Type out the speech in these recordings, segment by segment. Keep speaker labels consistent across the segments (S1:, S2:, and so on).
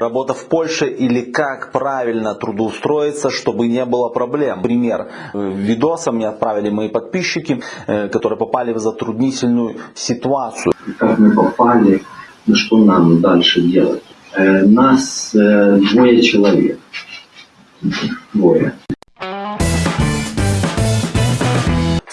S1: Работа в Польше или как правильно трудоустроиться, чтобы не было проблем. Пример э, видоса мне отправили мои подписчики, э, которые попали в затруднительную ситуацию.
S2: Как мы попали, что нам дальше делать? Э, Нас двое человек. Двое.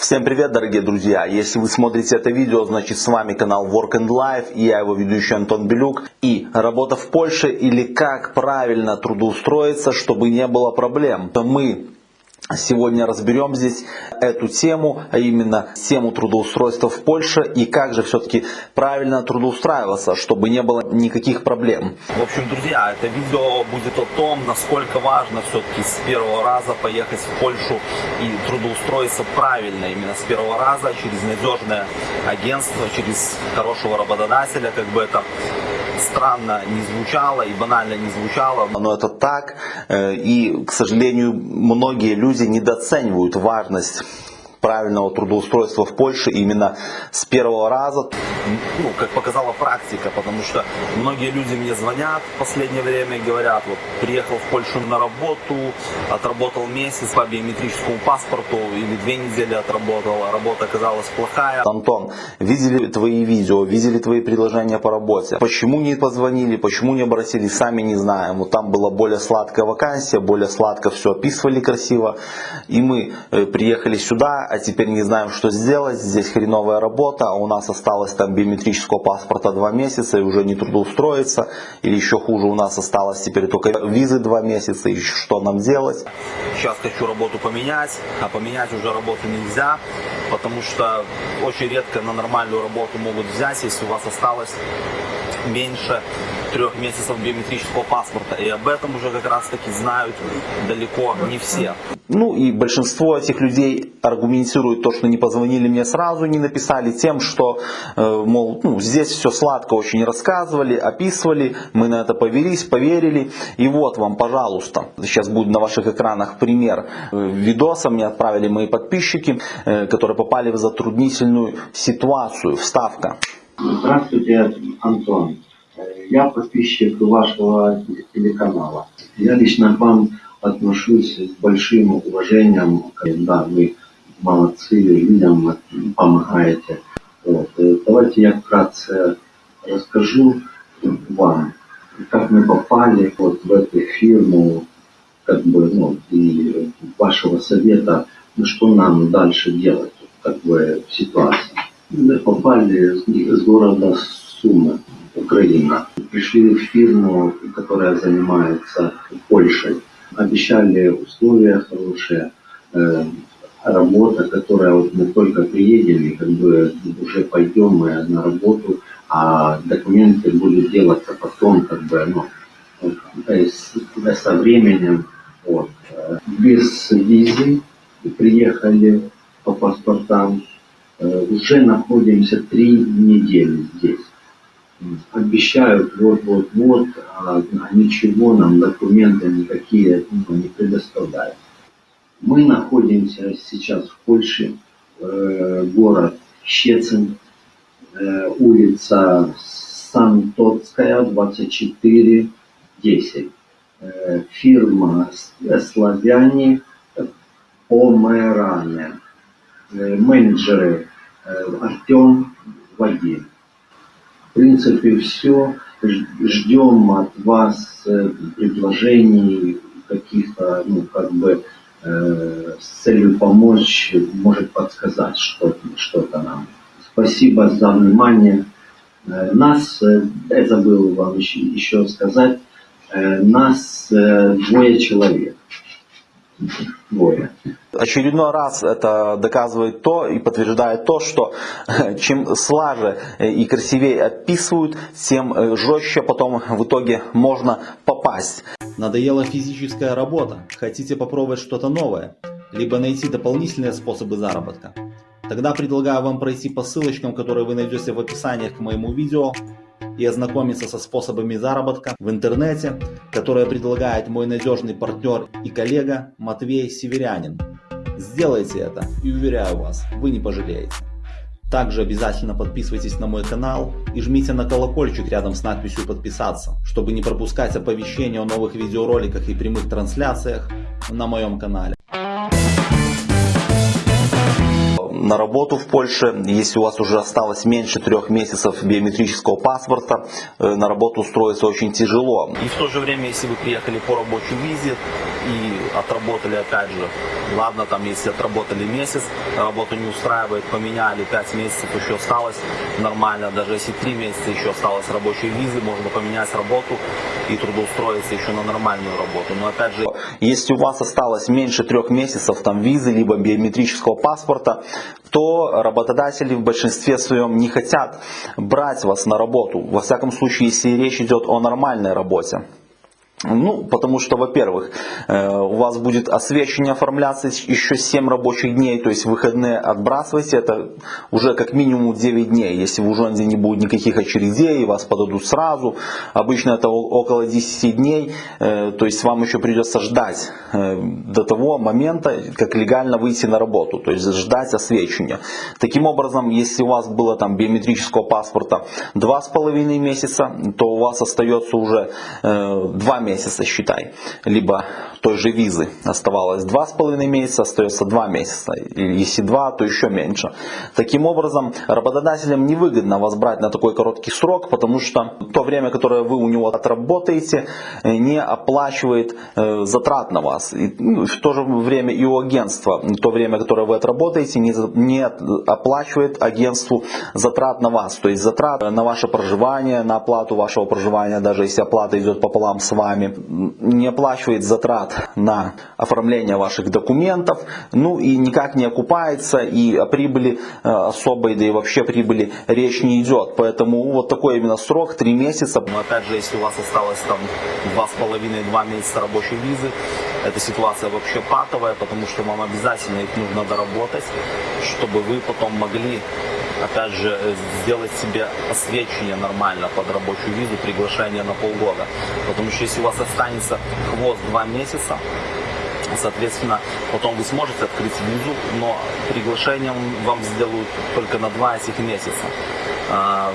S1: Всем привет, дорогие друзья! Если вы смотрите это видео, значит с вами канал Work and Life и я его ведущий Антон Белюк. И работа в Польше или как правильно трудоустроиться, чтобы не было проблем. Мы Сегодня разберем здесь эту тему, а именно тему трудоустройства в Польше и как же все-таки правильно трудоустраиваться, чтобы не было никаких проблем. В общем, друзья, это видео будет о том, насколько важно все-таки с первого раза поехать в Польшу и трудоустроиться правильно, именно с первого раза, через надежное агентство, через хорошего работодателя, как бы это странно не звучало и банально не звучало, но это так. Э, и, к сожалению, многие люди недооценивают важность правильного трудоустройства в Польше именно с первого раза, ну, как показала практика, потому что многие люди мне звонят в последнее время и говорят, вот приехал в Польшу на работу, отработал месяц по биометрическому паспорту или две недели отработал, а работа оказалась плохая. Антон, видели твои видео, видели твои предложения по работе, почему не позвонили, почему не обратились, сами не знаем, вот там была более сладкая вакансия, более сладко все описывали красиво, и мы э, приехали сюда, а теперь не знаем, что сделать, здесь хреновая работа, а у нас осталось там биометрического паспорта два месяца и уже не трудоустроиться, или еще хуже, у нас осталось теперь только визы два месяца, и что нам делать? Сейчас хочу работу поменять, а поменять уже работу нельзя, потому что очень редко на нормальную работу могут взять, если у вас осталось меньше трех месяцев биометрического паспорта. И об этом уже как раз таки знают далеко не все. Ну и большинство этих людей аргументирует то, что не позвонили мне сразу, не написали тем, что, э, мол, ну, здесь все сладко очень рассказывали, описывали, мы на это повелись, поверили. И вот вам, пожалуйста, сейчас будет на ваших экранах пример э, видоса, мне отправили мои подписчики, э, которые попали в затруднительную ситуацию. Вставка.
S2: Здравствуйте, Антон. Я подписчик вашего телеканала. Я лично к вам отношусь с большим уважением. Да, вы молодцы, людям помогаете. Вот. Давайте я вкратце расскажу вам, как мы попали вот в эту фирму, как бы, ну, и вашего совета, ну, что нам дальше делать, как бы, в ситуации. Мы попали с города Сумы, Украина. Пришли в фирму, которая занимается Польшей. Обещали условия хорошие, э, работа, которая вот мы только приедем и как бы уже пойдем мы на работу, а документы будут делаться потом, как бы, ну, со временем. Вот. Без визы приехали по паспортам, Э, уже находимся три недели здесь. Обещают вот-вот-вот, а ничего нам документы никакие ну, не предоставляют. Мы находимся сейчас в Польше, э, город Щецин, э, улица Сантотская, 24, 10. Фирма «Славяне Померане». Э, менеджеры э, Артем, Вадим. Принципе, все. Ждем от вас э, предложений каких-то, ну, как бы, с целью помочь, может подсказать что-то что нам. Спасибо за внимание. Нас, я забыл вам еще, еще сказать, нас двое человек. Двое
S1: очередной раз это доказывает то и подтверждает то, что чем слаже и красивее описывают, тем э, жестче потом в итоге можно попасть.
S3: Надоела физическая работа? Хотите попробовать что-то новое? Либо найти дополнительные способы заработка? Тогда предлагаю вам пройти по ссылочкам, которые вы найдете в описании к моему видео и ознакомиться со способами заработка в интернете, которые предлагает мой надежный партнер и коллега Матвей Северянин. Сделайте это и уверяю вас, вы не пожалеете. Также обязательно подписывайтесь на мой канал и жмите на колокольчик рядом с надписью подписаться, чтобы не пропускать оповещения о новых видеороликах и прямых трансляциях на моем канале.
S1: На работу в Польше, если у вас уже осталось меньше трех месяцев биометрического паспорта, э, на работу устроиться очень тяжело. И в то же время, если вы приехали по рабочей визе и отработали опять же, ладно, там если отработали месяц, работу не устраивает, поменяли, пять месяцев еще осталось нормально, даже если три месяца еще осталось рабочей визы, можно поменять работу и трудоустроиться еще на нормальную работу. Но опять же, если у вас осталось меньше трех месяцев там визы, либо биометрического паспорта, то работодатели в большинстве своем не хотят брать вас на работу. Во всяком случае, если речь идет о нормальной работе. Ну, потому что, во-первых, э, у вас будет освещение оформляться еще 7 рабочих дней, то есть выходные отбрасывайте, это уже как минимум 9 дней. Если в Ужонде не будет никаких очередей, вас подадут сразу, обычно это около 10 дней, э, то есть вам еще придется ждать э, до того момента, как легально выйти на работу, то есть ждать освещения. Таким образом, если у вас было там биометрического паспорта 2,5 месяца, то у вас остается уже 2 месяца, считай. Либо той же визы оставалось 2,5 месяца, остается 2 месяца. Если 2, то еще меньше. Таким образом, работодателям невыгодно вас брать на такой короткий срок, потому что то время, которое вы у него отработаете, не оплачивает э, затрат на вас. И ну, в то же время и у агентства то время, которое вы отработаете, не, не оплачивает агентству затрат на вас. То есть затрат на ваше проживание, на оплату вашего проживания, даже если оплата идет пополам с вами, не оплачивает затрат на оформление ваших документов, ну и никак не окупается, и о прибыли э, особой, да и вообще прибыли речь не идет. Поэтому вот такой именно срок, 3 месяца. Но опять же, если у вас осталось там 2,5-2 месяца рабочей визы, эта ситуация вообще патовая, потому что вам обязательно их нужно доработать, чтобы вы потом могли опять же, э, сделать себе освещение нормально под рабочую визу, приглашение на полгода. Потому что если у вас останется хвост два месяца, Соответственно, потом вы сможете открыть визу, но приглашением вам сделают только на два этих месяца. А,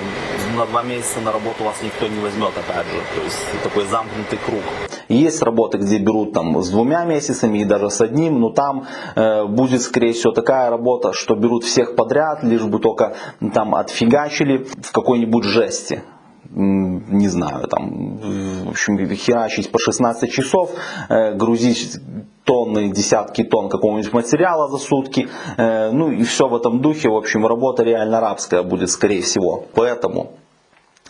S1: на два месяца на работу вас никто не возьмет, опять же. То есть такой замкнутый круг. Есть работы, где берут там с двумя месяцами и даже с одним, но там э, будет, скорее всего, такая работа, что берут всех подряд, лишь бы только там отфигачили в какой-нибудь жести не знаю, там, в общем, херачить по 16 часов, э, грузить тонны, десятки тонн какого-нибудь материала за сутки, э, ну и все в этом духе, в общем, работа реально рабская будет, скорее всего. Поэтому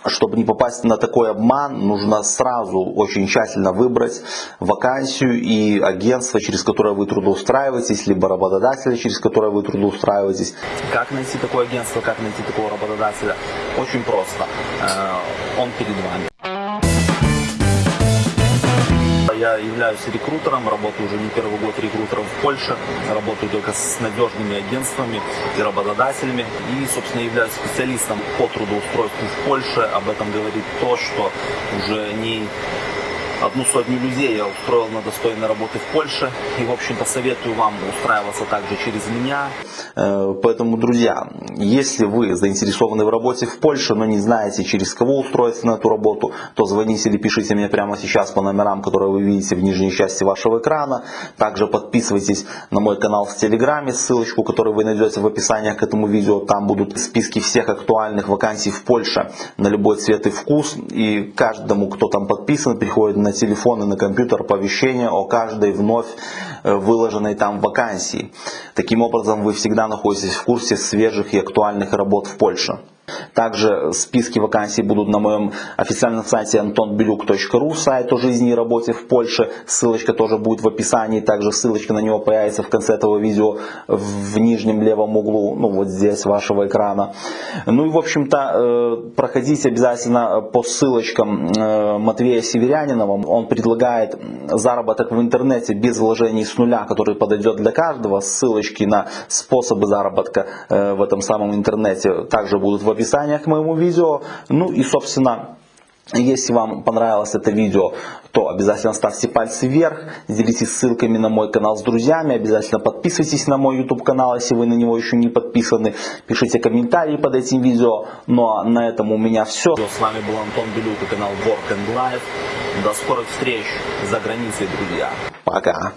S1: чтобы не попасть на такой обман, нужно сразу очень тщательно выбрать вакансию и агентство, через которое вы трудоустраиваетесь, либо работодателя, через которое вы трудоустраиваетесь. Как найти такое агентство, как найти такого работодателя? Очень просто. Э, он перед вами. Я являюсь рекрутером, работаю уже не первый год рекрутером в Польше, работаю только с надежными агентствами и работодателями и, собственно, являюсь специалистом по трудоустройству в Польше. Об этом говорит то, что уже не одну сотню людей я устроил на достойной работы в Польше. И, в общем-то, советую вам устраиваться также через меня. Э, поэтому, друзья, если вы заинтересованы в работе в Польше, но не знаете, через кого устроиться на эту работу, то звоните или пишите мне прямо сейчас по номерам, которые вы видите в нижней части вашего экрана. Также подписывайтесь на мой канал в Телеграме, ссылочку, которую вы найдете в описании к этому видео. Там будут списки всех актуальных вакансий в Польше на любой цвет и вкус. И каждому, кто там подписан, приходит на телефон и на компьютер оповещение о каждой вновь э, выложенной там вакансии. Таким образом, вы всегда находитесь в курсе свежих и актуальных работ в Польше. Также списки вакансий будут на моем официальном сайте antonbeluk.ru, сайт о жизни и работе в Польше. Ссылочка тоже будет в описании. Также ссылочка на него появится в конце этого видео в нижнем левом углу, ну вот здесь вашего экрана. Ну и в общем-то э, проходите обязательно по ссылочкам э, Матвея Северянинова. Он предлагает заработок в интернете без вложений с нуля, который подойдет для каждого. Ссылочки на способы заработка э, в этом самом интернете также будут в описании к моему видео. Ну и, собственно, Если вам понравилось это видео, то обязательно ставьте пальцы вверх, делитесь ссылками на мой канал с друзьями, обязательно подписывайтесь на мой YouTube канал, если вы на него еще не подписаны, пишите комментарии под этим видео. Ну а на этом у меня все. С вами был Антон Белюк и канал Work and Life. До скорых встреч за границей, друзья. Пока.